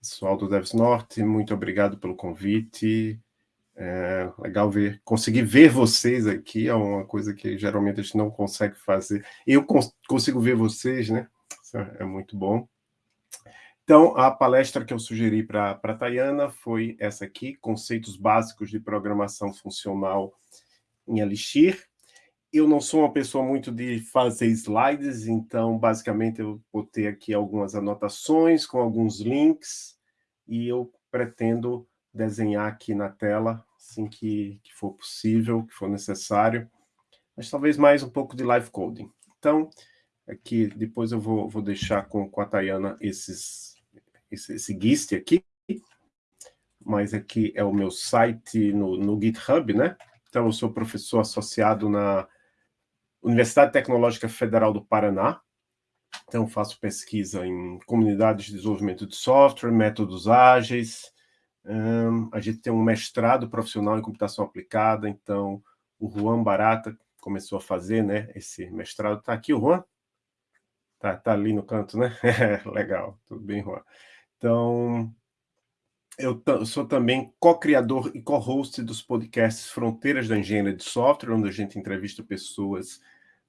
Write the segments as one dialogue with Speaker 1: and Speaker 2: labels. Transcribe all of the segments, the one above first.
Speaker 1: Pessoal do Devs Norte, muito obrigado pelo convite. É legal ver, conseguir ver vocês aqui é uma coisa que geralmente a gente não consegue fazer. Eu cons consigo ver vocês, né? Isso é muito bom. Então, a palestra que eu sugeri para a Tayana foi essa aqui, Conceitos Básicos de Programação Funcional em Elixir. Eu não sou uma pessoa muito de fazer slides, então, basicamente, eu botei aqui algumas anotações com alguns links, e eu pretendo desenhar aqui na tela, assim que, que for possível, que for necessário, mas talvez mais um pouco de live coding. Então, aqui, depois eu vou, vou deixar com, com a Tayana esses, esse, esse GIST aqui, mas aqui é o meu site no, no GitHub, né? Então, eu sou professor associado na Universidade Tecnológica Federal do Paraná. Então, faço pesquisa em comunidades de desenvolvimento de software, métodos ágeis. Um, a gente tem um mestrado profissional em computação aplicada, então o Juan Barata começou a fazer né, esse mestrado. Está aqui o Juan? Está tá ali no canto, né? Legal, tudo bem, Juan. Então, eu, eu sou também co-criador e co-host dos podcasts Fronteiras da Engenharia de Software, onde a gente entrevista pessoas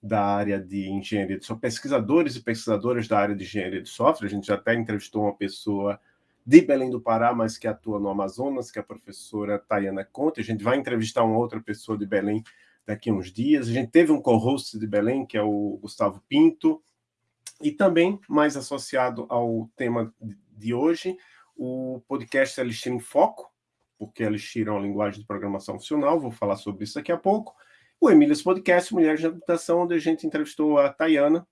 Speaker 1: da área de engenharia de software, pesquisadores e pesquisadoras da área de engenharia de software. A gente já até entrevistou uma pessoa de Belém do Pará, mas que atua no Amazonas, que é a professora Tayana Conte. A gente vai entrevistar uma outra pessoa de Belém daqui a uns dias. A gente teve um co-host de Belém, que é o Gustavo Pinto, e também, mais associado ao tema de hoje, o podcast Elixir em Foco, porque Elixir é uma linguagem de programação funcional, vou falar sobre isso daqui a pouco, o Emílias Podcast, Mulheres na Computação, onde a gente entrevistou a Tayana.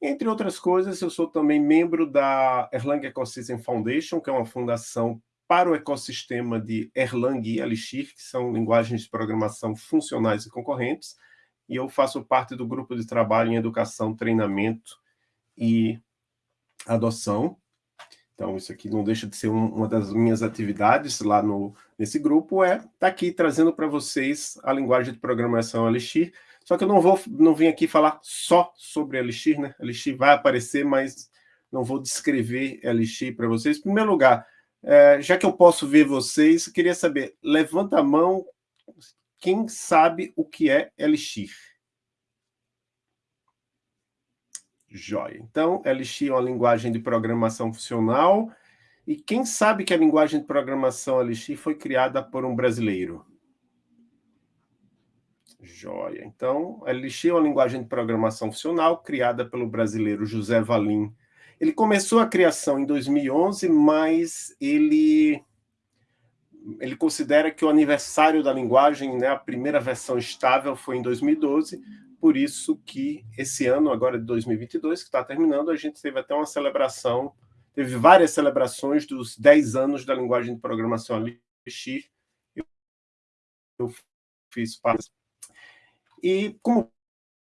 Speaker 1: Entre outras coisas, eu sou também membro da Erlang Ecosystem Foundation, que é uma fundação para o ecossistema de Erlang e Elixir, que são linguagens de programação funcionais e concorrentes, e eu faço parte do grupo de trabalho em educação, treinamento e adoção. Então, isso aqui não deixa de ser um, uma das minhas atividades lá no, nesse grupo, é estar tá aqui trazendo para vocês a linguagem de programação Elixir. Só que eu não vou não vim aqui falar só sobre Elixir, né? Elixir vai aparecer, mas não vou descrever Elixir para vocês. Em primeiro lugar, é, já que eu posso ver vocês, queria saber, levanta a mão quem sabe o que é Elixir. Joia. Então, Elixir é uma linguagem de programação funcional. E quem sabe que a linguagem de programação Elixir foi criada por um brasileiro? Joia. Então, Elixir é uma linguagem de programação funcional criada pelo brasileiro José Valim. Ele começou a criação em 2011, mas ele ele considera que o aniversário da linguagem, né, a primeira versão estável, foi em 2012, por isso que esse ano, agora de 2022, que está terminando, a gente teve até uma celebração, teve várias celebrações dos 10 anos da linguagem de programação Elixir. Eu fiz parte. E como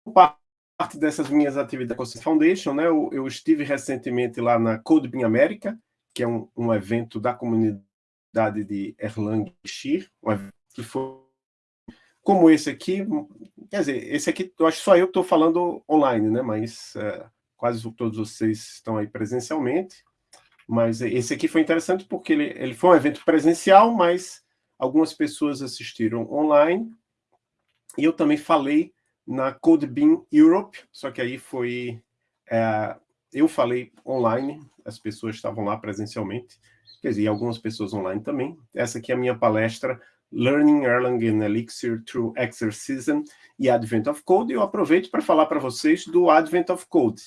Speaker 1: parte dessas minhas atividades com a Foundation, né, eu, eu, estive recentemente lá na CodeBeam América, que é um, um evento da comunidade de Erlang Elixir, um evento que foi como esse aqui, quer dizer, esse aqui, eu acho que só eu estou falando online, né? Mas é, quase todos vocês estão aí presencialmente. Mas esse aqui foi interessante porque ele, ele foi um evento presencial, mas algumas pessoas assistiram online. E eu também falei na CodeBeam Europe, só que aí foi... É, eu falei online, as pessoas estavam lá presencialmente, quer dizer, algumas pessoas online também. Essa aqui é a minha palestra Learning Erlang and Elixir Through Exercism e Advent of Code. Eu aproveito para falar para vocês do Advent of Code,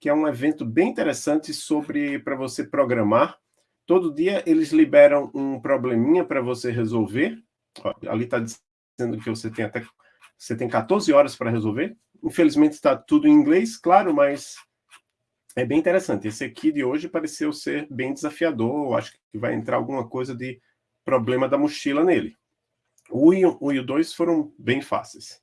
Speaker 1: que é um evento bem interessante sobre para você programar. Todo dia eles liberam um probleminha para você resolver. Ó, ali está dizendo que você tem até você tem 14 horas para resolver. Infelizmente está tudo em inglês, claro, mas é bem interessante. Esse aqui de hoje pareceu ser bem desafiador. Eu acho que vai entrar alguma coisa de problema da mochila nele. O 1 e o 2 foram bem fáceis.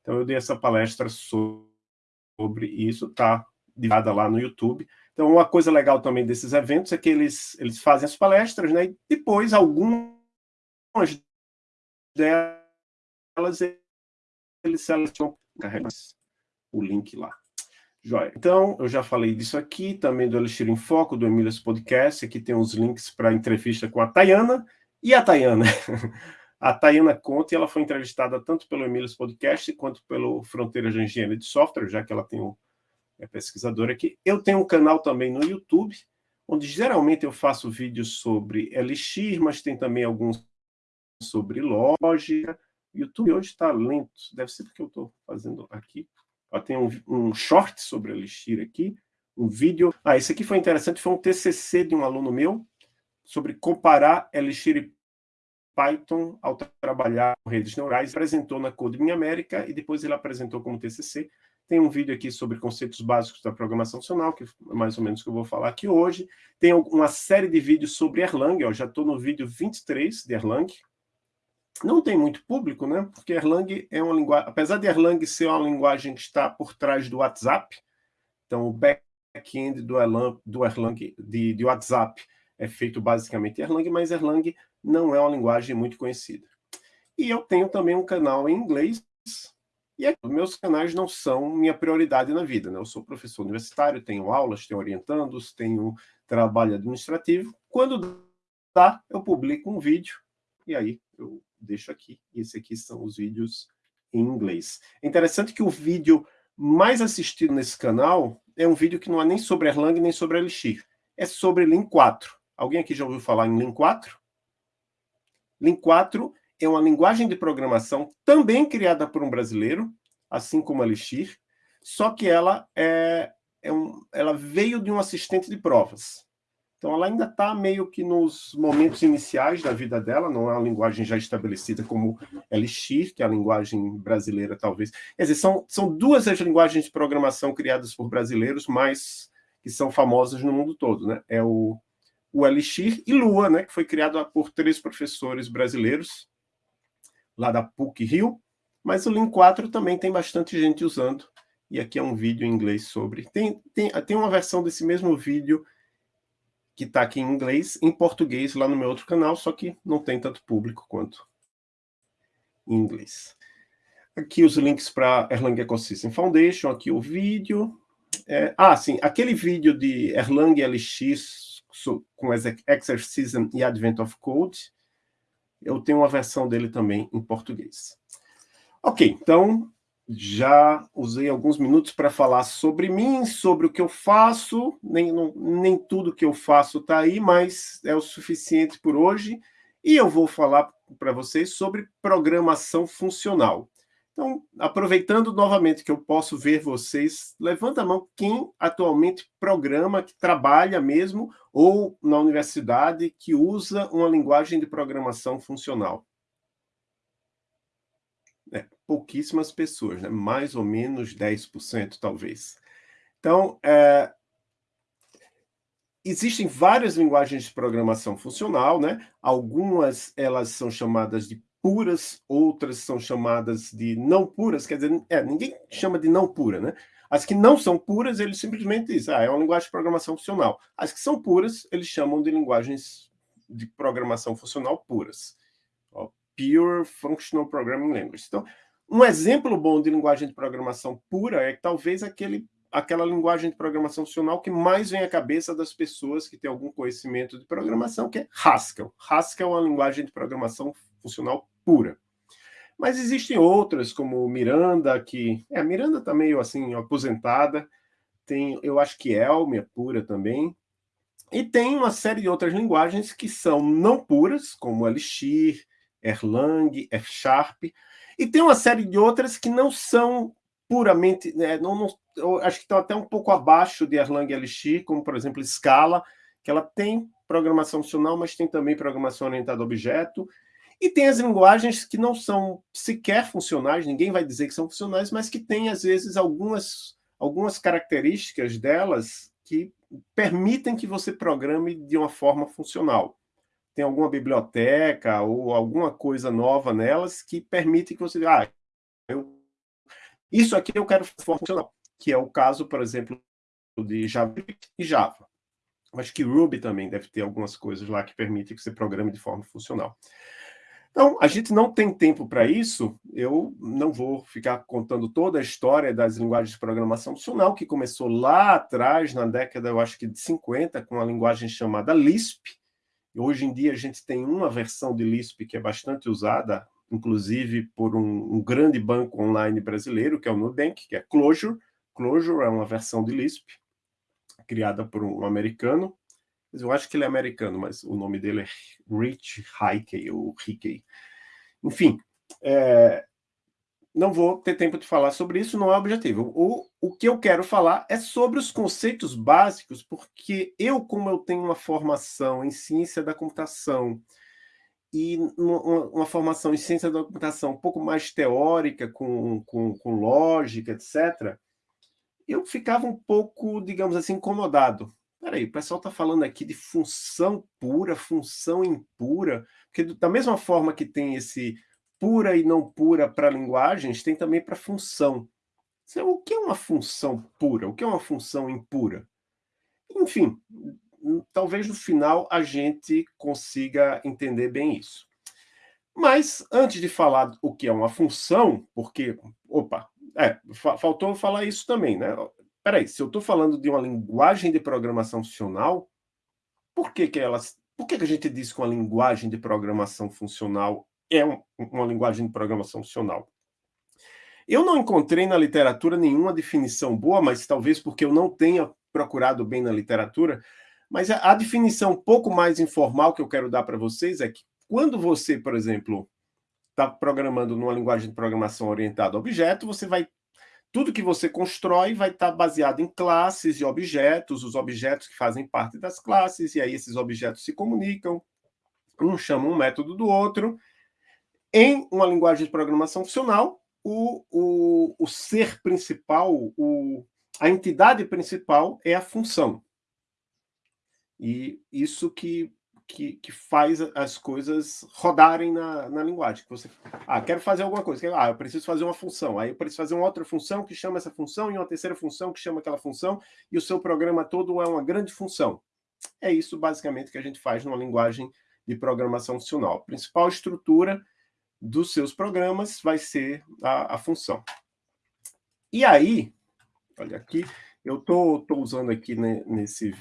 Speaker 1: Então, eu dei essa palestra sobre isso, tá divulgada lá no YouTube. Então, uma coisa legal também desses eventos é que eles, eles fazem as palestras, né? E depois, algumas delas, eles selecionam o link lá. Joia. Então, eu já falei disso aqui, também do Elixir em Foco, do Emílias Podcast. Aqui tem os links para a entrevista com a Tayana. E a Tayana? A Tayana Conte, ela foi entrevistada tanto pelo Emílias Podcast quanto pelo Fronteiras de Engenharia de Software, já que ela tem um é pesquisadora aqui. Eu tenho um canal também no YouTube, onde geralmente eu faço vídeos sobre Elixir, mas tem também alguns sobre lógica. YouTube hoje está lento, deve ser porque eu estou fazendo aqui. Tem um, um short sobre Elixir aqui, um vídeo. Ah, esse aqui foi interessante, foi um TCC de um aluno meu, sobre comparar Elixir e Python ao trabalhar com redes neurais. Apresentou na Code Minha América e depois ele apresentou como TCC. Tem um vídeo aqui sobre conceitos básicos da programação funcional, que é mais ou menos o que eu vou falar aqui hoje. Tem uma série de vídeos sobre Erlang, ó, já estou no vídeo 23 de Erlang. Não tem muito público, né? Porque Erlang é uma linguagem... Apesar de Erlang ser uma linguagem que está por trás do WhatsApp, então o back-end do Erlang, do Erlang de, de WhatsApp é feito basicamente Erlang, mas Erlang não é uma linguagem muito conhecida. E eu tenho também um canal em inglês, e os meus canais não são minha prioridade na vida. Né? Eu sou professor universitário, tenho aulas, tenho orientandos, tenho trabalho administrativo. Quando dá, eu publico um vídeo, e aí eu deixo aqui. E esse aqui são os vídeos em inglês. É interessante que o vídeo mais assistido nesse canal é um vídeo que não é nem sobre Erlang, nem sobre Elixir. É sobre Lean 4. Alguém aqui já ouviu falar em Lean 4? Lean 4 é uma linguagem de programação também criada por um brasileiro, assim como Elixir, só que ela, é, é um, ela veio de um assistente de provas. Então, ela ainda está meio que nos momentos iniciais da vida dela, não é uma linguagem já estabelecida como Elixir, que é a linguagem brasileira, talvez. Quer dizer, são, são duas as linguagens de programação criadas por brasileiros, mas que são famosas no mundo todo. Né? É o o Elixir e Lua, né, que foi criado por três professores brasileiros, lá da PUC-Rio, mas o Lean 4 também tem bastante gente usando, e aqui é um vídeo em inglês sobre. Tem, tem, tem uma versão desse mesmo vídeo que está aqui em inglês, em português, lá no meu outro canal, só que não tem tanto público quanto em inglês. Aqui os links para Erlang Ecosystem Foundation, aqui o vídeo. É, ah, sim, aquele vídeo de Erlang LX com Exercism e Advent of Code. Eu tenho uma versão dele também em português. Ok, então já usei alguns minutos para falar sobre mim, sobre o que eu faço. Nem, não, nem tudo que eu faço está aí, mas é o suficiente por hoje. E eu vou falar para vocês sobre programação funcional. Então, aproveitando novamente que eu posso ver vocês, levanta a mão quem atualmente programa, que trabalha mesmo, ou na universidade, que usa uma linguagem de programação funcional. É, pouquíssimas pessoas, né? mais ou menos 10%, talvez. Então, é, existem várias linguagens de programação funcional, né? Algumas elas são chamadas de puras, outras são chamadas de não puras, quer dizer, é, ninguém chama de não pura, né? As que não são puras, eles simplesmente dizem, ah, é uma linguagem de programação funcional. As que são puras, eles chamam de linguagens de programação funcional puras. Ó, Pure Functional Programming Language. Então, um exemplo bom de linguagem de programação pura é talvez aquele, aquela linguagem de programação funcional que mais vem à cabeça das pessoas que têm algum conhecimento de programação, que é Haskell. Haskell é uma linguagem de programação funcional pura. Mas existem outras, como Miranda, que... É, Miranda está meio assim, aposentada. Tem, eu acho que Elm é pura também. E tem uma série de outras linguagens que são não puras, como Elixir, Erlang, F Sharp. E tem uma série de outras que não são puramente... Né, não, não, acho que estão até um pouco abaixo de Erlang e Elixir, como, por exemplo, Scala, que ela tem programação funcional, mas tem também programação orientada a objeto, e tem as linguagens que não são sequer funcionais, ninguém vai dizer que são funcionais, mas que têm, às vezes, algumas, algumas características delas que permitem que você programe de uma forma funcional. Tem alguma biblioteca ou alguma coisa nova nelas que permite que você... Ah, eu, isso aqui eu quero forma funcional, que é o caso, por exemplo, de JavaScript e Java. Acho que Ruby também deve ter algumas coisas lá que permitem que você programe de forma funcional. Então, a gente não tem tempo para isso, eu não vou ficar contando toda a história das linguagens de programação funcional, que começou lá atrás, na década, eu acho que de 50, com a linguagem chamada Lisp. Hoje em dia a gente tem uma versão de Lisp que é bastante usada, inclusive por um, um grande banco online brasileiro, que é o Nubank, que é Clojure. Clojure é uma versão de Lisp, criada por um americano, eu acho que ele é americano, mas o nome dele é Rich Hickey, ou Hickey. Enfim, é, não vou ter tempo de falar sobre isso, não é objetivo. O, o que eu quero falar é sobre os conceitos básicos, porque eu, como eu tenho uma formação em ciência da computação, e uma, uma formação em ciência da computação um pouco mais teórica, com, com, com lógica, etc., eu ficava um pouco, digamos assim, incomodado Peraí, o pessoal está falando aqui de função pura, função impura, porque da mesma forma que tem esse pura e não pura para linguagens, tem também para função. O que é uma função pura? O que é uma função impura? Enfim, talvez no final a gente consiga entender bem isso. Mas, antes de falar o que é uma função, porque, opa, é, faltou falar isso também, né? Peraí, se eu estou falando de uma linguagem de programação funcional, por que, que elas. Por que, que a gente diz que uma linguagem de programação funcional é um, uma linguagem de programação funcional? Eu não encontrei na literatura nenhuma definição boa, mas talvez porque eu não tenha procurado bem na literatura, mas a, a definição um pouco mais informal que eu quero dar para vocês é que quando você, por exemplo, está programando numa linguagem de programação orientada a objeto, você vai tudo que você constrói vai estar baseado em classes e objetos, os objetos que fazem parte das classes, e aí esses objetos se comunicam, um chama um método do outro. Em uma linguagem de programação funcional, o, o, o ser principal, o, a entidade principal é a função. E isso que que, que faz as coisas rodarem na, na linguagem. Você, ah, quero fazer alguma coisa. Ah, eu preciso fazer uma função. Aí eu preciso fazer uma outra função que chama essa função e uma terceira função que chama aquela função e o seu programa todo é uma grande função. É isso, basicamente, que a gente faz numa linguagem de programação funcional. A principal estrutura dos seus programas vai ser a, a função. E aí, olha aqui, eu estou tô, tô usando aqui né, nesse...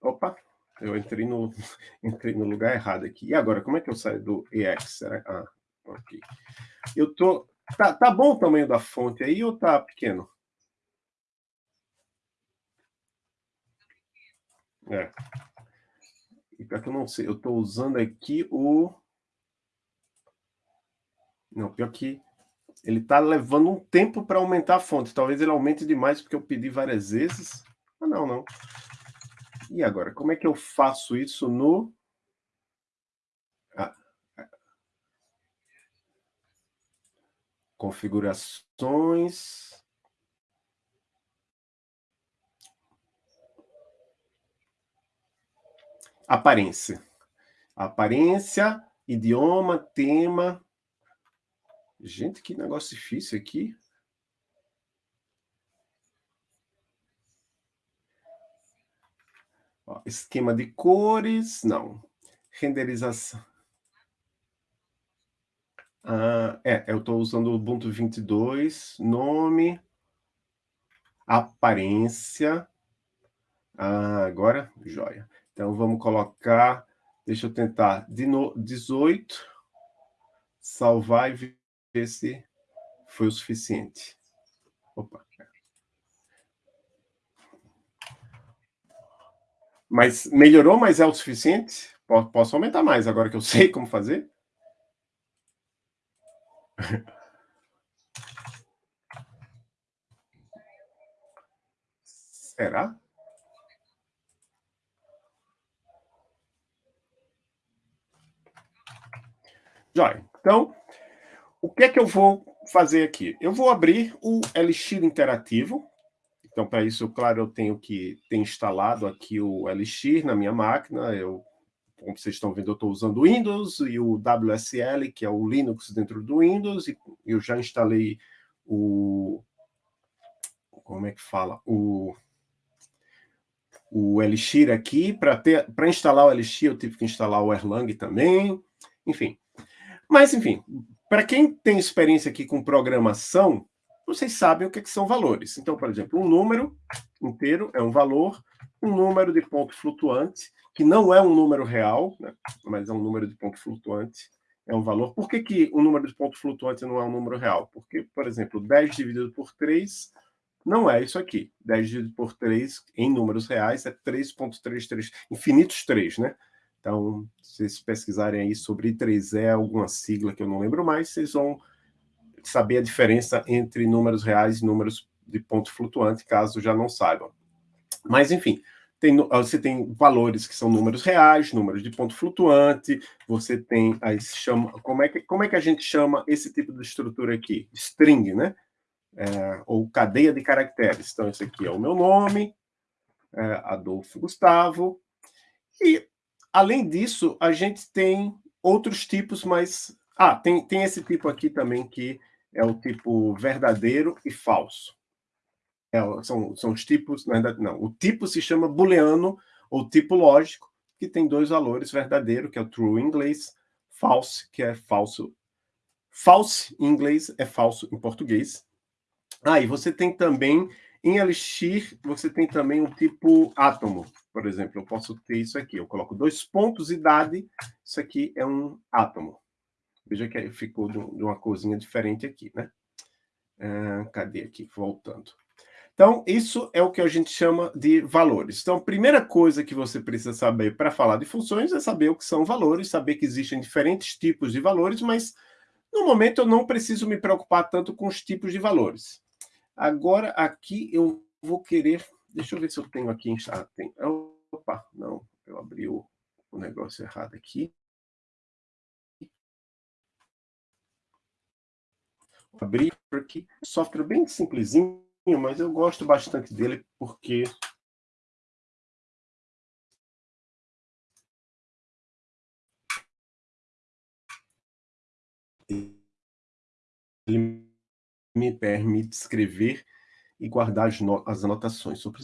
Speaker 1: Opa, eu entrei no, entrei no lugar errado aqui. E agora, como é que eu saio do EX? Será? Ah, ok. Eu tô... Tá, tá bom o tamanho da fonte aí ou tá pequeno? É. E para que eu não sei, eu estou usando aqui o... Não, pior que ele está levando um tempo para aumentar a fonte. Talvez ele aumente demais, porque eu pedi várias vezes. Ah, não, não. E agora, como é que eu faço isso no... Ah, configurações... Aparência. Aparência, idioma, tema... Gente, que negócio difícil aqui. Ó, esquema de cores, não. Renderização. Ah, é, eu estou usando o Ubuntu 22, nome, aparência. Ah, agora, joia. Então, vamos colocar, deixa eu tentar, de no, 18, salvar e ver se foi o suficiente. Opa. Mas melhorou, mas é o suficiente? Posso aumentar mais, agora que eu sei como fazer? Será? Joia. Então, o que é que eu vou fazer aqui? Eu vou abrir o Elixir Interativo, então, para isso, claro, eu tenho que ter instalado aqui o Elixir na minha máquina. Eu, como vocês estão vendo, eu estou usando o Windows e o WSL, que é o Linux dentro do Windows, e eu já instalei o... Como é que fala? O, o Elixir aqui. Para instalar o Elixir, eu tive que instalar o Erlang também. Enfim. Mas, enfim, para quem tem experiência aqui com programação, vocês sabem o que, é que são valores. Então, por exemplo, um número inteiro é um valor, um número de ponto flutuante, que não é um número real, né, mas é um número de ponto flutuante, é um valor. Por que, que o número de ponto flutuante não é um número real? Porque, por exemplo, 10 dividido por 3 não é isso aqui. 10 dividido por 3, em números reais, é 3.33, infinitos 3, né? Então, se vocês pesquisarem aí sobre 3E, alguma sigla que eu não lembro mais, vocês vão saber a diferença entre números reais e números de ponto flutuante, caso já não saibam. Mas, enfim, tem, você tem valores que são números reais, números de ponto flutuante, você tem aí chama, como é que como é que a gente chama esse tipo de estrutura aqui? String, né? É, ou cadeia de caracteres. Então, esse aqui é o meu nome, é, Adolfo Gustavo, e Além disso, a gente tem outros tipos, mas... Ah, tem, tem esse tipo aqui também, que é o tipo verdadeiro e falso. É, são, são os tipos, na verdade, não. O tipo se chama booleano, ou tipo lógico, que tem dois valores, verdadeiro, que é o true em inglês, false, que é falso. False em inglês é falso em português. Ah, e você tem também em Elixir, você tem também um tipo átomo. Por exemplo, eu posso ter isso aqui. Eu coloco dois pontos idade. Isso aqui é um átomo. Veja que ficou de uma corzinha diferente aqui, né? Ah, cadê aqui? Voltando. Então, isso é o que a gente chama de valores. Então, a primeira coisa que você precisa saber para falar de funções é saber o que são valores, saber que existem diferentes tipos de valores, mas no momento eu não preciso me preocupar tanto com os tipos de valores. Agora, aqui eu vou querer... Deixa eu ver se eu tenho aqui... Ah, tem, opa, não, eu abri o negócio errado aqui. Abri aqui, software bem simplesinho, mas eu gosto bastante dele porque ele me permite escrever e guardar as, as anotações. Sobre...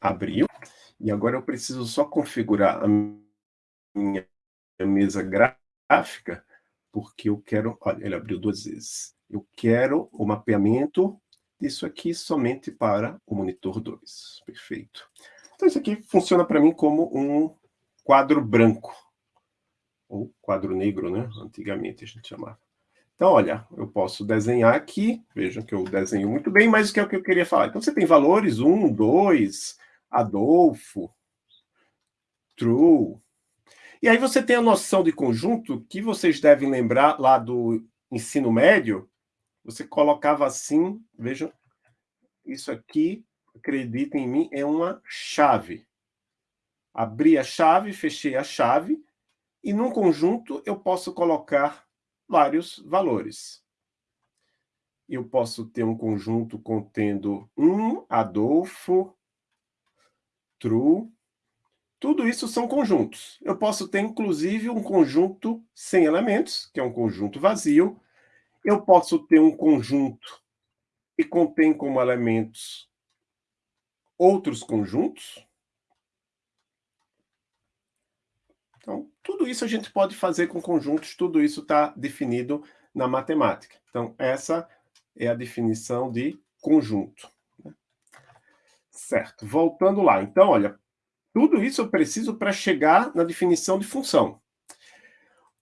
Speaker 1: Abriu. E agora eu preciso só configurar a minha mesa gráfica, porque eu quero... Olha, ele abriu duas vezes. Eu quero o mapeamento disso aqui somente para o monitor 2. Perfeito. Então, isso aqui funciona para mim como um quadro branco ou quadro negro, né? Antigamente a gente chamava. Então, olha, eu posso desenhar aqui, vejam que eu desenho muito bem, mas o que é o que eu queria falar? Então, você tem valores 1, 2, Adolfo, true. E aí você tem a noção de conjunto, que vocês devem lembrar lá do ensino médio, você colocava assim, vejam, isso aqui, acreditem em mim, é uma chave. Abri a chave, fechei a chave, e num conjunto eu posso colocar vários valores. Eu posso ter um conjunto contendo um Adolfo, true, tudo isso são conjuntos. Eu posso ter, inclusive, um conjunto sem elementos, que é um conjunto vazio. Eu posso ter um conjunto que contém como elementos outros conjuntos. Então, tudo isso a gente pode fazer com conjuntos, tudo isso está definido na matemática. Então, essa é a definição de conjunto. Né? Certo, voltando lá. Então, olha, tudo isso eu preciso para chegar na definição de função.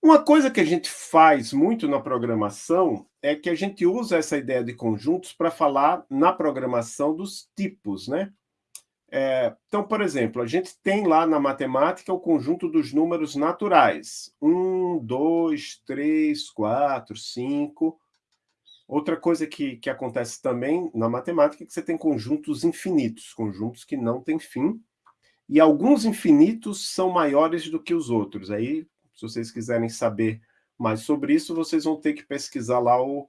Speaker 1: Uma coisa que a gente faz muito na programação é que a gente usa essa ideia de conjuntos para falar na programação dos tipos, né? É, então, por exemplo, a gente tem lá na matemática o conjunto dos números naturais. Um, dois, três, quatro, cinco. Outra coisa que, que acontece também na matemática é que você tem conjuntos infinitos, conjuntos que não têm fim, e alguns infinitos são maiores do que os outros. Aí, se vocês quiserem saber mais sobre isso, vocês vão ter que pesquisar lá o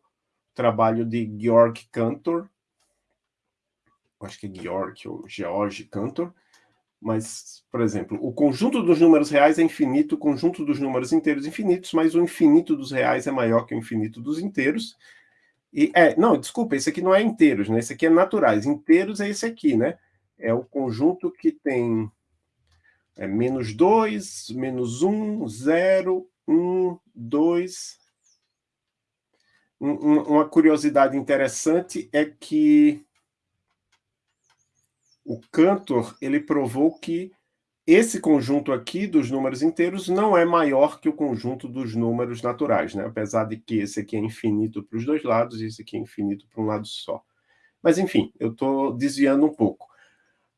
Speaker 1: trabalho de Georg Cantor, acho que é Georg ou George Cantor, mas, por exemplo, o conjunto dos números reais é infinito, o conjunto dos números inteiros é infinitos, mas o infinito dos reais é maior que o infinito dos inteiros. E, é, não, desculpa, esse aqui não é inteiros, né? Esse aqui é naturais. Inteiros é esse aqui, né? É o conjunto que tem é menos 2, menos 1, 0, 1, 2. Uma curiosidade interessante é que o Cantor ele provou que esse conjunto aqui dos números inteiros não é maior que o conjunto dos números naturais, né? apesar de que esse aqui é infinito para os dois lados e esse aqui é infinito para um lado só. Mas, enfim, eu estou desviando um pouco.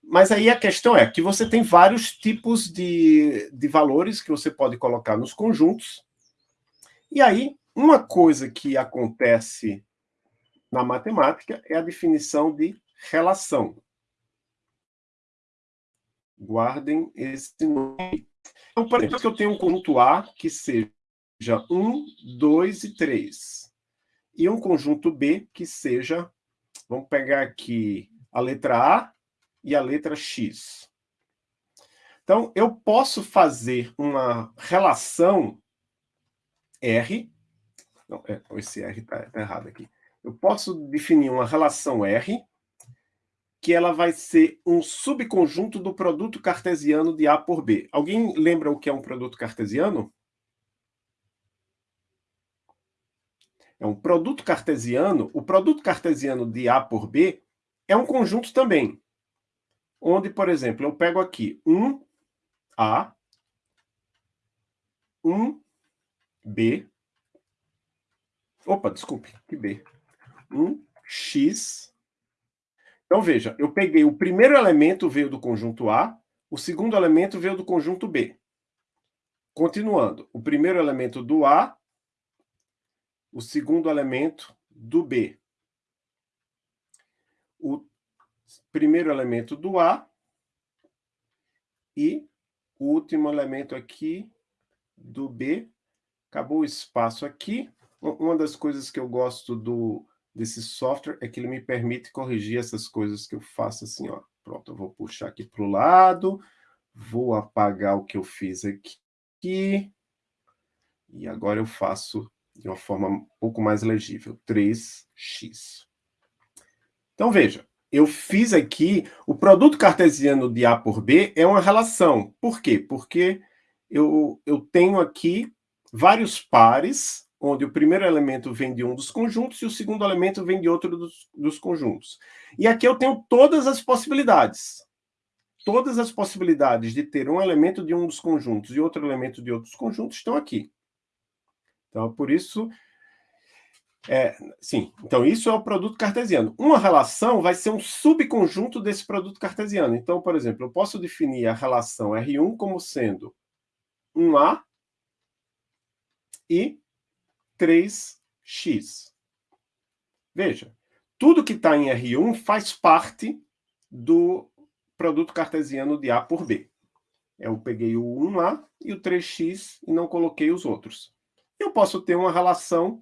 Speaker 1: Mas aí a questão é que você tem vários tipos de, de valores que você pode colocar nos conjuntos. E aí, uma coisa que acontece na matemática é a definição de relação. Guardem esse nome. Então, por exemplo, que eu tenho um conjunto A que seja 1, 2 e 3. E um conjunto B que seja, vamos pegar aqui a letra A e a letra X. Então, eu posso fazer uma relação R, não, é, esse R está tá errado aqui. Eu posso definir uma relação R, que ela vai ser um subconjunto do produto cartesiano de A por B. Alguém lembra o que é um produto cartesiano? É um produto cartesiano, o produto cartesiano de A por B é um conjunto também onde, por exemplo, eu pego aqui 1A, 1B, opa, desculpe, que B, 1X. Então, veja, eu peguei o primeiro elemento veio do conjunto A, o segundo elemento veio do conjunto B. Continuando, o primeiro elemento do A, o segundo elemento do B. O primeiro elemento do A e o último elemento aqui do B. Acabou o espaço aqui. Uma das coisas que eu gosto do, desse software é que ele me permite corrigir essas coisas que eu faço assim, ó. Pronto, eu vou puxar aqui para o lado, vou apagar o que eu fiz aqui, e agora eu faço de uma forma um pouco mais legível, 3x. Então, veja, eu fiz aqui, o produto cartesiano de A por B é uma relação. Por quê? Porque eu, eu tenho aqui vários pares, onde o primeiro elemento vem de um dos conjuntos e o segundo elemento vem de outro dos, dos conjuntos. E aqui eu tenho todas as possibilidades. Todas as possibilidades de ter um elemento de um dos conjuntos e outro elemento de outros conjuntos estão aqui. Então, por isso, é, sim, então isso é o produto cartesiano. Uma relação vai ser um subconjunto desse produto cartesiano. Então, por exemplo, eu posso definir a relação R1 como sendo 1A e 3x. Veja, tudo que está em R1 faz parte do produto cartesiano de A por B. Eu peguei o 1A e o 3x e não coloquei os outros. Eu posso ter uma relação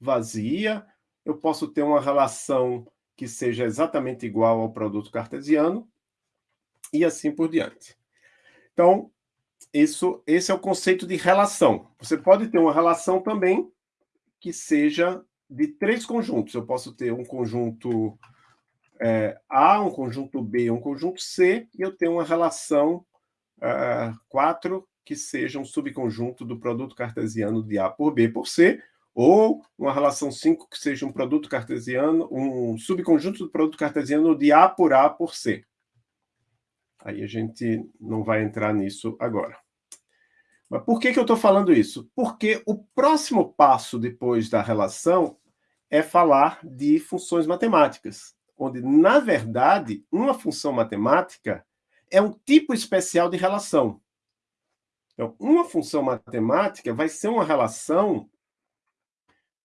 Speaker 1: vazia, eu posso ter uma relação que seja exatamente igual ao produto cartesiano, e assim por diante. Então, isso, esse é o conceito de relação. Você pode ter uma relação também que seja de três conjuntos. Eu posso ter um conjunto é, A, um conjunto B, um conjunto C, e eu tenho uma relação é, 4 que seja um subconjunto do produto cartesiano de A por B por C, ou uma relação 5 que seja um produto cartesiano, um subconjunto do produto cartesiano de A por A por C. Aí a gente não vai entrar nisso agora. Mas por que, que eu estou falando isso? Porque o próximo passo depois da relação é falar de funções matemáticas, onde, na verdade, uma função matemática é um tipo especial de relação. Então, uma função matemática vai ser uma relação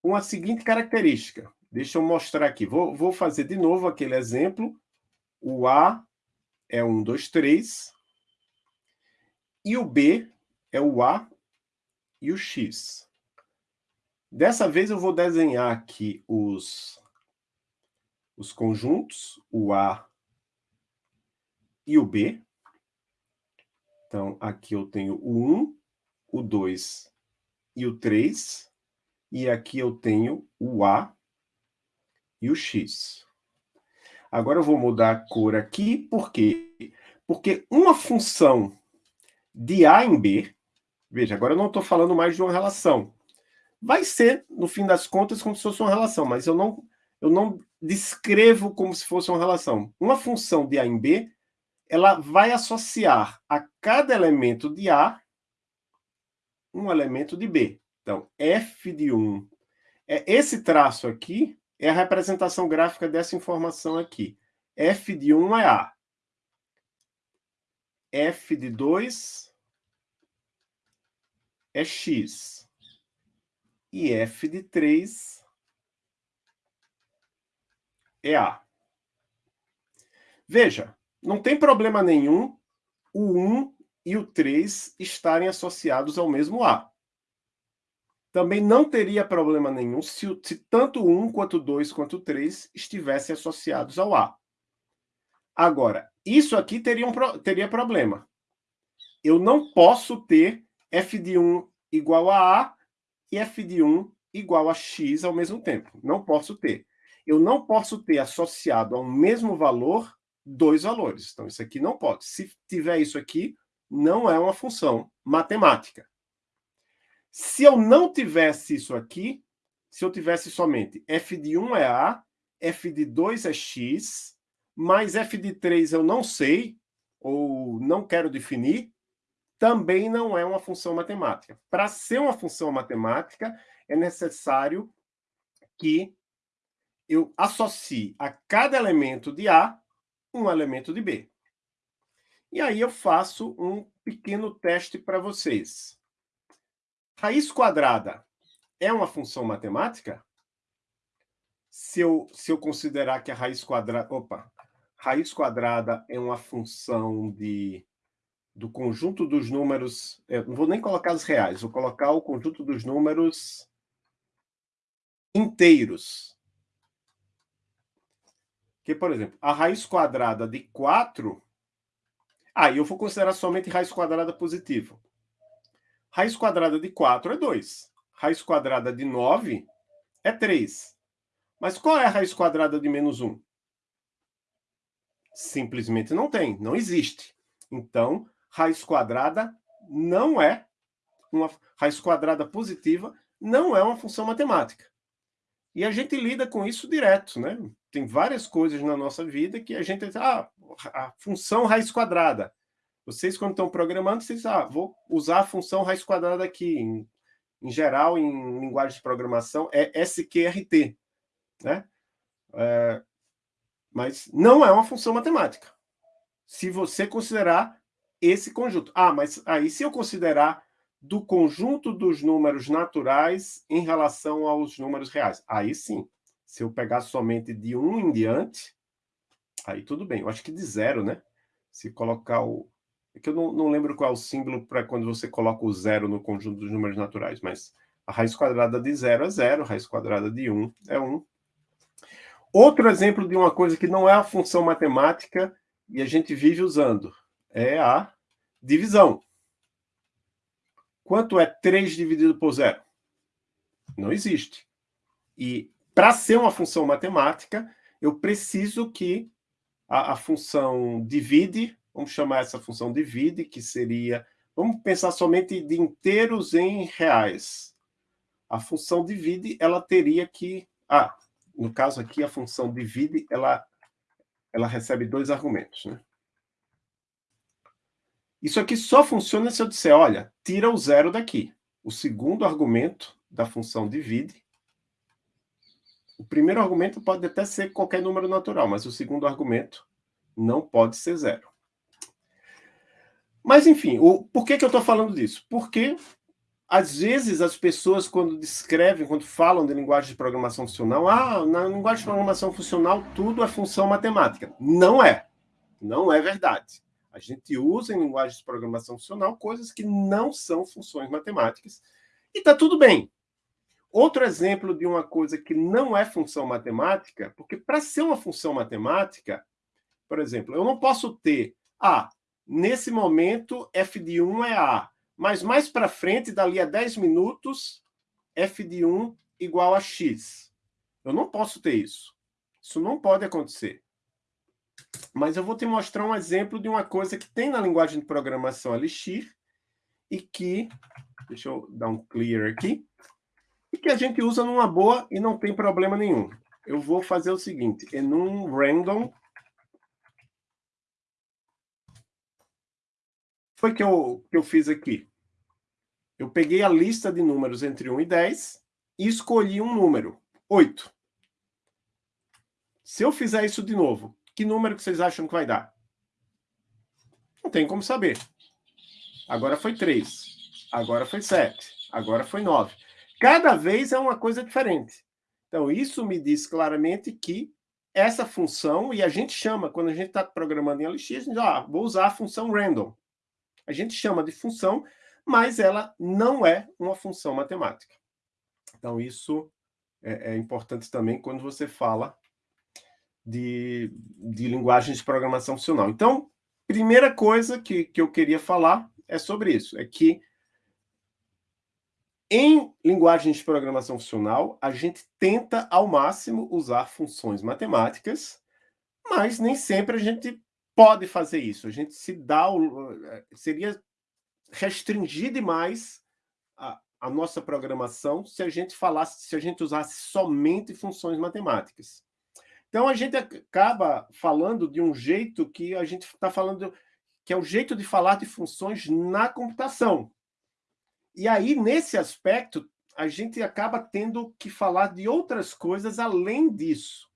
Speaker 1: com a seguinte característica. Deixa eu mostrar aqui. Vou, vou fazer de novo aquele exemplo. O A é 1, 2, 3. E o B é o A e o X. Dessa vez eu vou desenhar aqui os, os conjuntos, o A e o B. Então, aqui eu tenho o 1, o 2 e o 3 e aqui eu tenho o A e o X. Agora eu vou mudar a cor aqui, por quê? Porque uma função de A em B, veja, agora eu não estou falando mais de uma relação. Vai ser, no fim das contas, como se fosse uma relação, mas eu não, eu não descrevo como se fosse uma relação. Uma função de A em B, ela vai associar a cada elemento de A um elemento de B. Então, f de 1. É, esse traço aqui é a representação gráfica dessa informação aqui. f de 1 é A. f de 2 é x. E f de 3 é A. Veja, não tem problema nenhum o 1 e o 3 estarem associados ao mesmo A. Também não teria problema nenhum se, se tanto 1 quanto 2 quanto 3 estivessem associados ao A. Agora, isso aqui teria, um, teria problema. Eu não posso ter f de 1 igual a A e f de 1 igual a x ao mesmo tempo. Não posso ter. Eu não posso ter associado ao mesmo valor dois valores. Então, isso aqui não pode. Se tiver isso aqui, não é uma função matemática. Se eu não tivesse isso aqui, se eu tivesse somente f de 1 é a, f de 2 é x, mais f de 3 eu não sei, ou não quero definir, também não é uma função matemática. Para ser uma função matemática, é necessário que eu associe a cada elemento de A um elemento de B. E aí eu faço um pequeno teste para vocês. Raiz quadrada é uma função matemática? Se eu, se eu considerar que a raiz quadrada... Opa! Raiz quadrada é uma função de, do conjunto dos números... Eu não vou nem colocar os reais, vou colocar o conjunto dos números inteiros. Que, por exemplo, a raiz quadrada de 4... Ah, eu vou considerar somente raiz quadrada positiva. Raiz quadrada de 4 é 2. Raiz quadrada de 9 é 3. Mas qual é a raiz quadrada de menos 1? Simplesmente não tem, não existe. Então, raiz quadrada não é uma raiz quadrada positiva, não é uma função matemática. E a gente lida com isso direto, né? Tem várias coisas na nossa vida que a gente... Ah, a função raiz quadrada. Vocês, quando estão programando, vocês, ah, vou usar a função raiz quadrada aqui. Em, em geral, em linguagem de programação, é SQRT. Né? É, mas não é uma função matemática. Se você considerar esse conjunto. Ah, mas aí se eu considerar do conjunto dos números naturais em relação aos números reais. Aí sim. Se eu pegar somente de 1 em diante, aí tudo bem. Eu acho que de zero, né? Se colocar o, é que eu não, não lembro qual é o símbolo para quando você coloca o zero no conjunto dos números naturais, mas a raiz quadrada de zero é zero, a raiz quadrada de 1 um é 1. Um. Outro exemplo de uma coisa que não é a função matemática e a gente vive usando é a divisão. Quanto é 3 dividido por zero? Não existe. E para ser uma função matemática, eu preciso que a, a função divide Vamos chamar essa função divide, que seria... Vamos pensar somente de inteiros em reais. A função divide, ela teria que... Ah, no caso aqui, a função divide, ela, ela recebe dois argumentos. Né? Isso aqui só funciona se eu disser, olha, tira o zero daqui. O segundo argumento da função divide. O primeiro argumento pode até ser qualquer número natural, mas o segundo argumento não pode ser zero. Mas, enfim, o, por que, que eu estou falando disso? Porque, às vezes, as pessoas, quando descrevem, quando falam de linguagem de programação funcional, ah, na linguagem de programação funcional tudo é função matemática. Não é. Não é verdade. A gente usa em linguagem de programação funcional coisas que não são funções matemáticas. E está tudo bem. Outro exemplo de uma coisa que não é função matemática, porque para ser uma função matemática, por exemplo, eu não posso ter, ah, Nesse momento, f de 1 é A. Mas mais para frente, dali a 10 minutos, f de 1 igual a x. Eu não posso ter isso. Isso não pode acontecer. Mas eu vou te mostrar um exemplo de uma coisa que tem na linguagem de programação Elixir e que, deixa eu dar um clear aqui, e que a gente usa numa boa e não tem problema nenhum. Eu vou fazer o seguinte, enum random foi que eu, que eu fiz aqui? Eu peguei a lista de números entre 1 e 10 e escolhi um número, 8. Se eu fizer isso de novo, que número que vocês acham que vai dar? Não tem como saber. Agora foi 3, agora foi 7, agora foi 9. Cada vez é uma coisa diferente. Então, isso me diz claramente que essa função, e a gente chama, quando a gente está programando em LX, a gente diz, ah, vou usar a função random. A gente chama de função, mas ela não é uma função matemática. Então, isso é, é importante também quando você fala de, de linguagens de programação funcional. Então, primeira coisa que, que eu queria falar é sobre isso, é que em linguagens de programação funcional, a gente tenta ao máximo usar funções matemáticas, mas nem sempre a gente pode fazer isso. A gente se dá o, eh, seria restringir demais a, a nossa programação se a gente falasse, se a gente usasse somente funções matemáticas. Então a gente acaba falando de um jeito que a gente está falando que é o jeito de falar de funções na computação. E aí, nesse aspecto, a gente acaba tendo que falar de outras coisas além disso,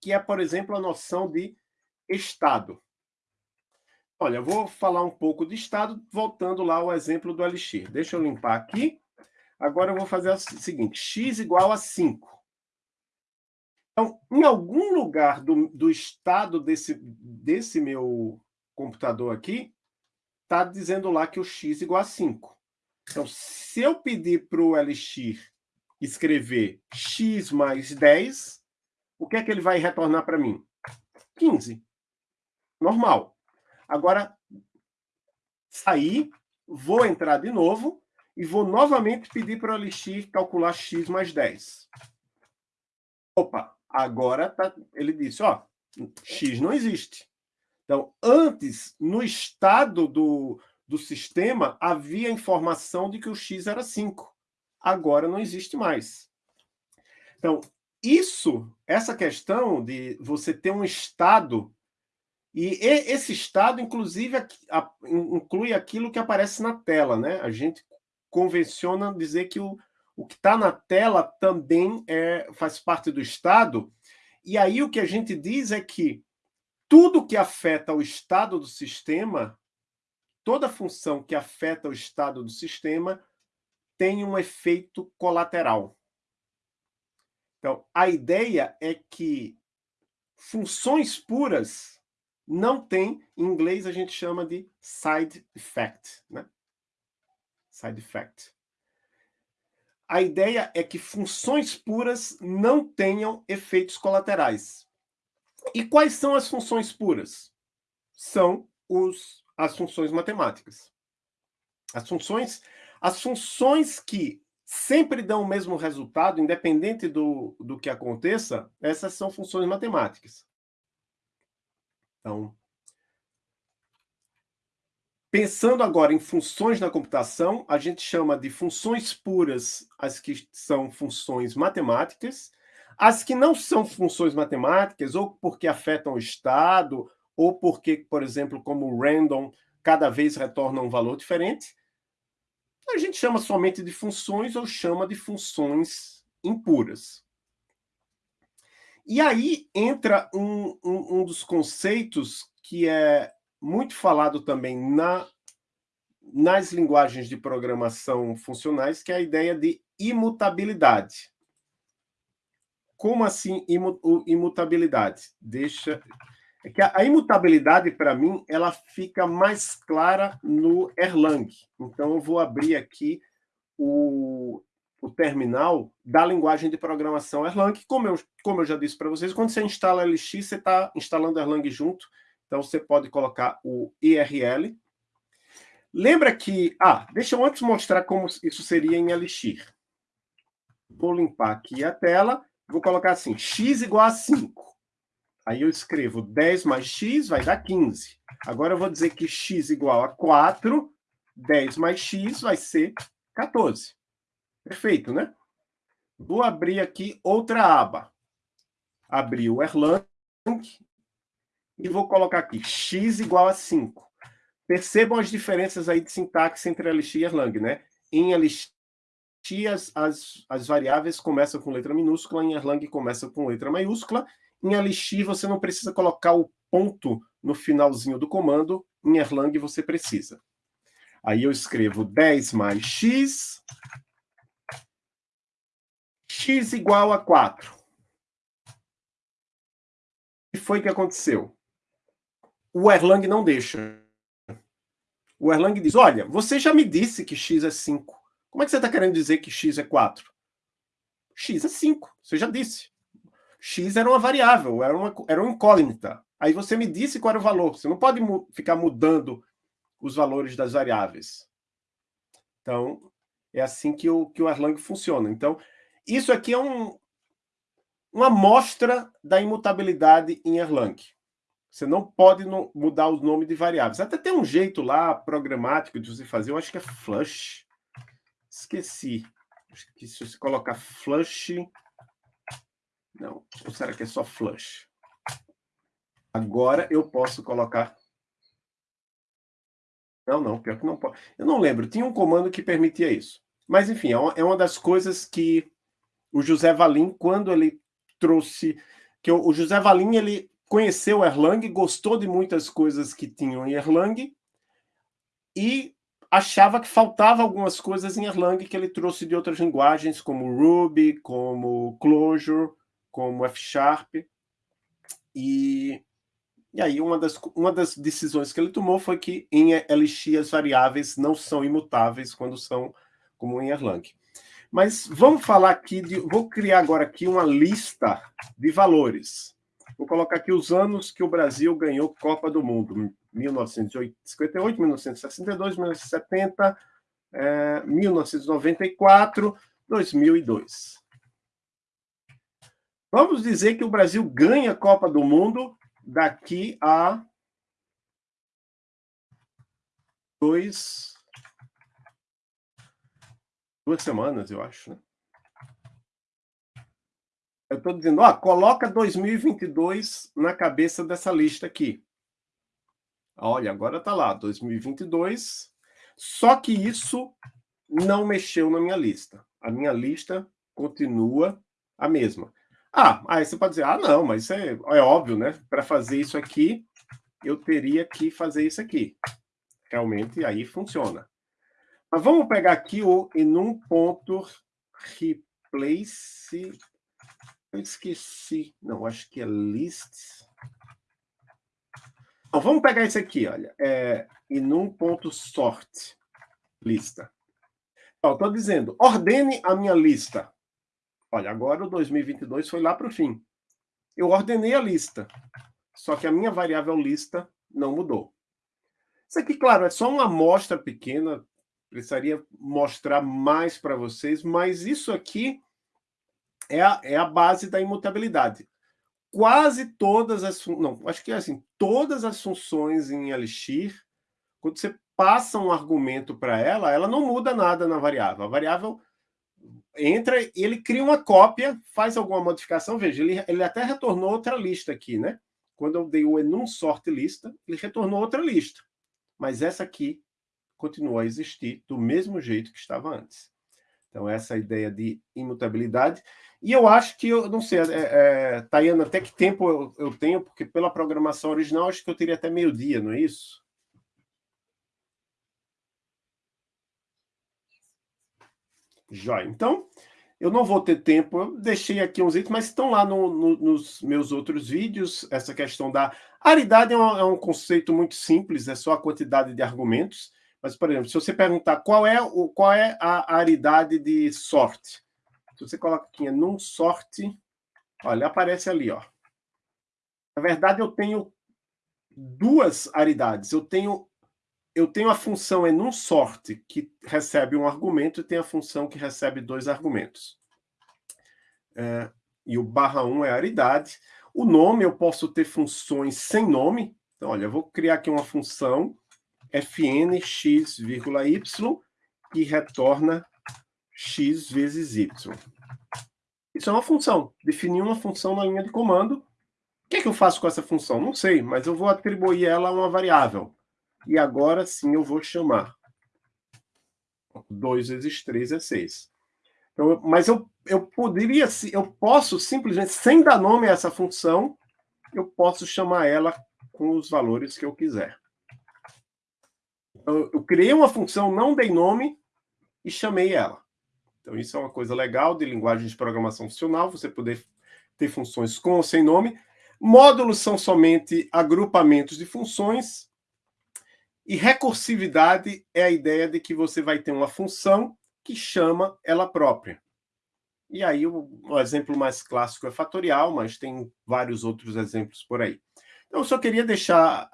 Speaker 1: que é, por exemplo, a noção de estado. Olha, vou falar um pouco de estado, voltando lá ao exemplo do Elixir. Deixa eu limpar aqui. Agora eu vou fazer o seguinte, x igual a 5. Então, em algum lugar do, do estado desse, desse meu computador aqui, está dizendo lá que o x igual a 5. Então, se eu pedir para o Elixir escrever x mais 10, o que é que ele vai retornar para mim? 15. Normal. Agora, sair, vou entrar de novo e vou novamente pedir para o Elixir calcular x mais 10. Opa, agora tá, ele disse, ó, x não existe. Então, antes, no estado do, do sistema, havia informação de que o x era 5. Agora não existe mais. Então, isso, essa questão de você ter um estado e esse estado, inclusive, inclui aquilo que aparece na tela. Né? A gente convenciona dizer que o, o que está na tela também é, faz parte do estado. E aí o que a gente diz é que tudo que afeta o estado do sistema, toda função que afeta o estado do sistema, tem um efeito colateral. Então, a ideia é que funções puras não tem, em inglês a gente chama de side effect. Né? Side effect. A ideia é que funções puras não tenham efeitos colaterais. E quais são as funções puras? São os, as funções matemáticas. As funções, as funções que sempre dão o mesmo resultado, independente do, do que aconteça, essas são funções matemáticas. Então, pensando agora em funções na computação, a gente chama de funções puras as que são funções matemáticas, as que não são funções matemáticas, ou porque afetam o estado, ou porque, por exemplo, como random, cada vez retorna um valor diferente, a gente chama somente de funções ou chama de funções impuras. E aí entra um, um, um dos conceitos que é muito falado também na, nas linguagens de programação funcionais, que é a ideia de imutabilidade. Como assim imutabilidade? Deixa... É que a imutabilidade, para mim, ela fica mais clara no Erlang. Então, eu vou abrir aqui o, o terminal da linguagem de programação Erlang. Como eu, como eu já disse para vocês, quando você instala LX, você está instalando Erlang junto, então você pode colocar o IRL. Lembra que... Ah, deixa eu antes mostrar como isso seria em Elixir. Vou limpar aqui a tela, vou colocar assim, x igual a 5. Aí eu escrevo 10 mais x vai dar 15. Agora eu vou dizer que x igual a 4 10 mais x vai ser 14. Perfeito, né? Vou abrir aqui outra aba. Abrir o Erlang e vou colocar aqui x igual a 5. Percebam as diferenças aí de sintaxe entre LX e Erlang, né? Em LX, as, as, as variáveis começam com letra minúscula, em Erlang começa com letra maiúscula. Em LX você não precisa colocar o ponto no finalzinho do comando, em Erlang você precisa. Aí eu escrevo 10 mais x, x igual a 4. O que foi que aconteceu? O Erlang não deixa. O Erlang diz, olha, você já me disse que x é 5. Como é que você está querendo dizer que x é 4? x é 5, você já disse. x era uma variável, era uma, era uma incógnita. Aí você me disse qual era o valor. Você não pode mu ficar mudando os valores das variáveis. Então, é assim que o, que o Erlang funciona. Então, isso aqui é um, uma amostra da imutabilidade em Erlang. Você não pode no, mudar o nome de variáveis. Até tem um jeito lá programático de você fazer, eu acho que é flush. Esqueci. Acho que se você colocar flush... Não, ou será que é só flush? Agora eu posso colocar... Não, não, pior que não pode. Eu não lembro, tinha um comando que permitia isso. Mas, enfim, é uma é das coisas que o José Valim, quando ele trouxe... que O José Valim, ele conheceu Erlang, gostou de muitas coisas que tinham em Erlang e achava que faltava algumas coisas em Erlang que ele trouxe de outras linguagens, como Ruby, como Clojure, como F Sharp. E, e aí uma das, uma das decisões que ele tomou foi que em LX as variáveis não são imutáveis quando são como em Erlang. Mas vamos falar aqui, de, vou criar agora aqui uma lista de valores. Vou colocar aqui os anos que o Brasil ganhou Copa do Mundo. 1958, 1962, 1970, é, 1994, 2002. Vamos dizer que o Brasil ganha a Copa do Mundo daqui a dois, duas semanas, eu acho. Né? Eu estou dizendo, ó, coloca 2022 na cabeça dessa lista aqui. Olha, agora está lá, 2022. Só que isso não mexeu na minha lista. A minha lista continua a mesma. Ah, aí você pode dizer, ah, não, mas isso é, é óbvio, né? Para fazer isso aqui, eu teria que fazer isso aqui. Realmente, aí funciona. Mas vamos pegar aqui o enum ponto replace eu esqueci. Não, acho que é lists. Então, vamos pegar esse aqui, olha. É, e num ponto sort, lista. Estou dizendo, ordene a minha lista. Olha, agora o 2022 foi lá para o fim. Eu ordenei a lista, só que a minha variável lista não mudou. Isso aqui, claro, é só uma amostra pequena, precisaria mostrar mais para vocês, mas isso aqui é a, é a base da imutabilidade. Quase todas as... Não, acho que é assim, todas as funções em Elixir, quando você passa um argumento para ela, ela não muda nada na variável. A variável entra, ele cria uma cópia, faz alguma modificação, veja, ele, ele até retornou outra lista aqui, né? Quando eu dei o enum sort lista, ele retornou outra lista. Mas essa aqui continua a existir do mesmo jeito que estava antes. Então, essa é ideia de imutabilidade. E eu acho que, eu não sei, é, é, Tayana, até que tempo eu, eu, tenho, porque pela programação original, acho que eu teria até meio-dia, não é isso? Já. Então, eu não vou ter tempo, eu deixei aqui uns itens, mas estão lá no, no, nos meus outros vídeos, essa questão da... Aridade é um, é um conceito muito simples, é só a quantidade de argumentos, mas, por exemplo, se você perguntar qual é, o, qual é a aridade de sorte, se você coloca aqui num sorte, olha, aparece ali, ó. Na verdade, eu tenho duas aridades. Eu tenho eu tenho a função enum sorte, que recebe um argumento, e tem a função que recebe dois argumentos. É, e o barra 1 é a aridade. O nome, eu posso ter funções sem nome. Então, olha, eu vou criar aqui uma função fn x, y, que retorna x vezes y. Isso é uma função. Defini uma função na linha de comando. O que, é que eu faço com essa função? Não sei, mas eu vou atribuir ela a uma variável. E agora sim eu vou chamar. 2 vezes 3 é 6. Então, mas eu, eu poderia, eu posso simplesmente, sem dar nome a essa função, eu posso chamar ela com os valores que eu quiser. Então, eu criei uma função, não dei nome e chamei ela. Então, isso é uma coisa legal de linguagem de programação funcional, você poder ter funções com ou sem nome. Módulos são somente agrupamentos de funções. E recursividade é a ideia de que você vai ter uma função que chama ela própria. E aí o, o, exemplo mais clássico é fatorial, mas tem vários outros exemplos por aí. Então, eu só queria deixar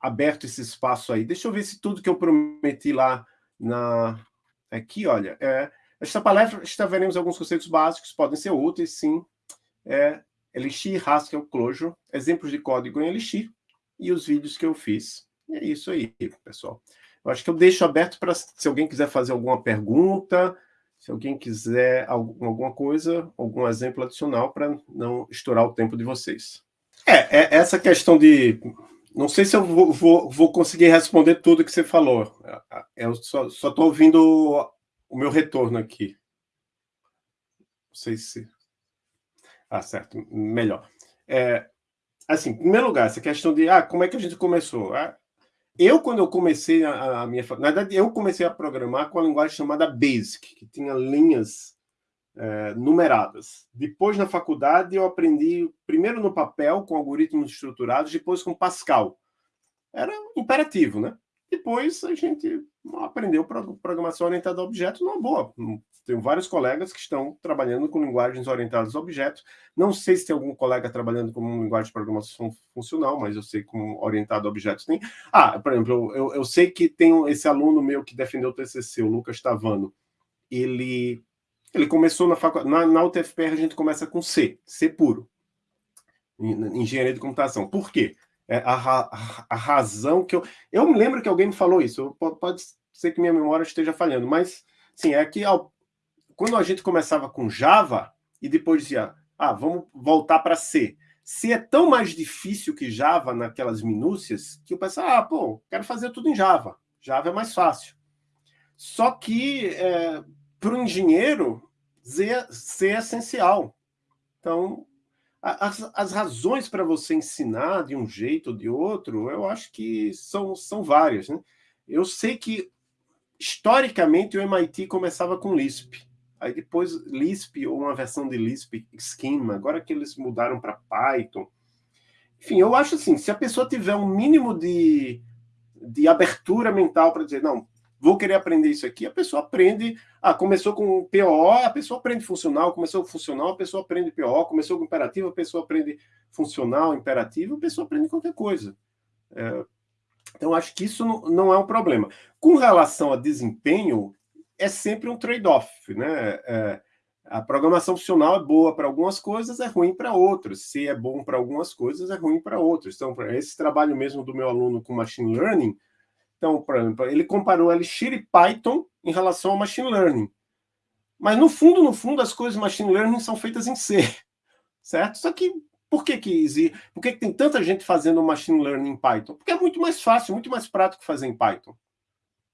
Speaker 1: aberto esse espaço aí. Deixa eu ver se tudo que eu prometi lá na... Aqui, olha, é... esta palestra veremos alguns conceitos básicos, podem ser úteis, sim. É, Elixir, Haskell, Clojure, exemplos de código em Elixir e os vídeos que eu fiz. E é isso aí, pessoal. Eu acho que eu deixo aberto para se alguém quiser fazer alguma pergunta, se alguém quiser alguma coisa, algum exemplo adicional para não estourar o tempo de vocês. É, é, essa questão de... Não sei se eu vou, vou, vou conseguir responder tudo que você falou. Eu só estou ouvindo o meu retorno aqui. Não sei se... Ah, certo. Melhor. É, assim, em primeiro lugar, essa questão de ah, como é que a gente começou? Ah, eu, quando eu comecei a, a, minha... Na verdade, eu comecei a programar com a linguagem chamada BASIC, que tinha linhas é, numeradas. Depois, na faculdade, eu aprendi primeiro no papel, com algoritmos estruturados, depois com Pascal. Era imperativo, né? Depois, a gente aprendeu programação orientada a objetos numa boa. Tenho vários colegas que estão trabalhando com linguagens orientadas a objetos. Não sei se tem algum colega trabalhando com linguagem de programação funcional, mas eu sei como orientado a objetos tem. Ah, por exemplo, eu, eu sei que tem esse aluno meu que defendeu o TCC, o Lucas Tavano. Ele, ele começou na faculdade... Na, UTFPR a gente começa com C, C puro. Engenharia de computação. Por quê? É a, a, a, razão que eu... Eu me lembro que alguém me falou isso, pode ser que minha memória esteja falhando, mas, sim, é que ao, quando a gente começava com Java e depois dizia, ah, vamos voltar para C. C é tão mais difícil que Java naquelas minúcias que eu pensava, ah, pô, quero fazer tudo em Java. Java é mais fácil. Só que, é, para o engenheiro, C é essencial. Então, as, as razões para você ensinar de um jeito ou de outro, eu acho que são, são várias. Né? Eu sei que, historicamente, o MIT começava com Lisp. Aí depois Lisp, ou uma versão de Lisp Schema, agora que eles mudaram para Python. Enfim, eu acho assim, se a pessoa tiver um mínimo de, de abertura mental para dizer, não, vou querer aprender isso aqui, a pessoa aprende, ah, começou com PO, a pessoa aprende funcional, começou com funcional, a pessoa aprende PO, começou com imperativo, a pessoa aprende funcional, imperativo, a pessoa aprende qualquer coisa. É, então, acho que isso não, não é um problema. Com relação a desempenho, é sempre um trade-off, né? É, a programação funcional é boa para algumas coisas, é ruim para outras. Se é bom para algumas coisas, é ruim para outras. Então, esse trabalho mesmo do meu aluno com Machine Learning, então, por exemplo, ele comparou Elixir e Python em relação ao Machine Learning. Mas, no fundo, no fundo, as coisas Machine Learning são feitas em C, certo? Só que, por que que, por que, que tem tanta gente fazendo Machine Learning em Python? Porque é muito mais fácil, muito mais prático fazer em Python.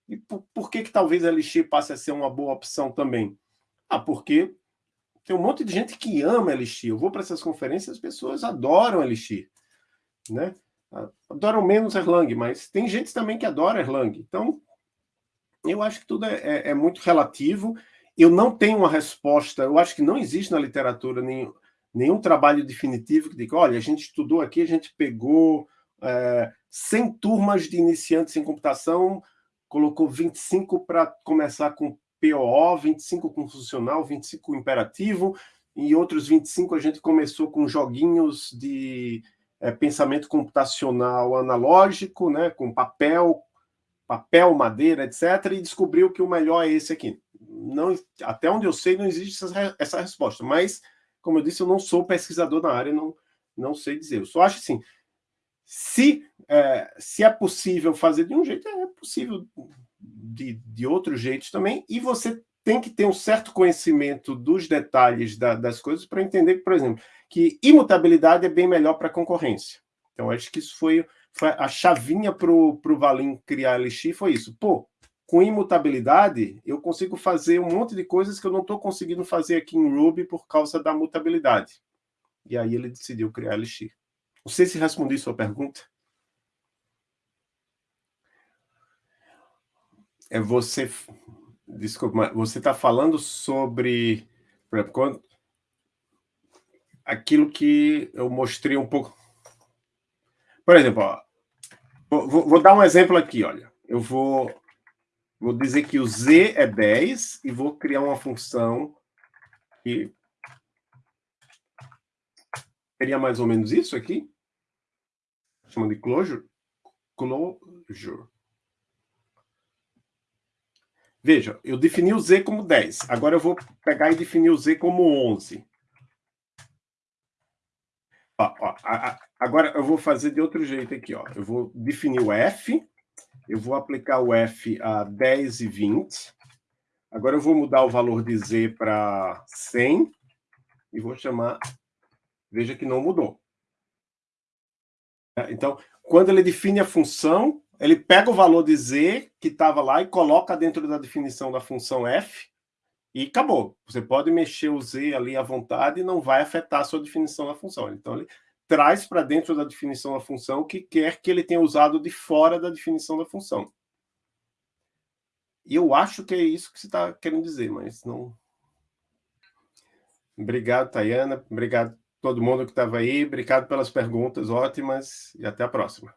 Speaker 1: E por, por que, que talvez Elixir passe a ser uma boa opção também? Ah, porque tem um monte de gente que ama Elixir. Eu vou para essas conferências, as pessoas adoram Elixir. Né? Adoram menos Erlang, mas tem gente também que adora Erlang. Então, eu acho que tudo é, é, é muito relativo. Eu não tenho uma resposta, eu acho que não existe na literatura nenhum, nenhum trabalho definitivo que diga, olha, a gente estudou aqui, a gente pegou é, 100 turmas de iniciantes em computação, colocou 25 para começar com POO, 25 com funcional, 25 com imperativo, e outros 25 a gente começou com joguinhos de é, pensamento computacional analógico, né, com papel, papel, madeira, etc., e descobriu que o melhor é esse aqui. Não, até onde eu sei, não existe essa, essa resposta, mas, como eu disse, eu não sou pesquisador na área, não, não sei dizer. Eu só acho assim, se é, se é possível fazer de um jeito, é possível de, de outros jeitos também, e você tem que ter um certo conhecimento dos detalhes da, das coisas para entender, por exemplo, que imutabilidade é bem melhor para concorrência. Então, acho que isso foi, foi a chavinha para o Valim criar a Elixir, foi isso. Pô, com imutabilidade, eu consigo fazer um monte de coisas que eu não estou conseguindo fazer aqui em Ruby por causa da mutabilidade. E aí ele decidiu criar Elixir. Não sei se respondi sua pergunta. É você... Desculpa, mas você está falando sobre... Exemplo, aquilo que eu mostrei um pouco... Por exemplo, ó, vou, vou dar um exemplo aqui, olha. Eu vou Vou dizer que o z é 10 e vou criar uma função que seria mais ou menos isso aqui. Chama de closure. Closure. Veja, eu defini o z como 10. Agora eu vou pegar e definir o z como 11. Ó, ó, a, a, agora eu vou fazer de outro jeito aqui. Ó. Eu vou definir o f eu vou aplicar o F a 10 e 20. Agora eu vou mudar o valor de Z para 100 e vou chamar... Veja que não mudou. Então, quando ele define a função, ele pega o valor de Z que estava lá e coloca dentro da definição da função F e acabou. Você pode mexer o Z ali à vontade e não vai afetar a sua definição da função. Então, ele traz para dentro da definição da função o que quer que ele tenha usado de fora da definição da função. E eu acho que é isso que você está querendo dizer, mas não... Obrigado, Tayana. Obrigado todo mundo que estava aí. Obrigado pelas perguntas ótimas e até a próxima.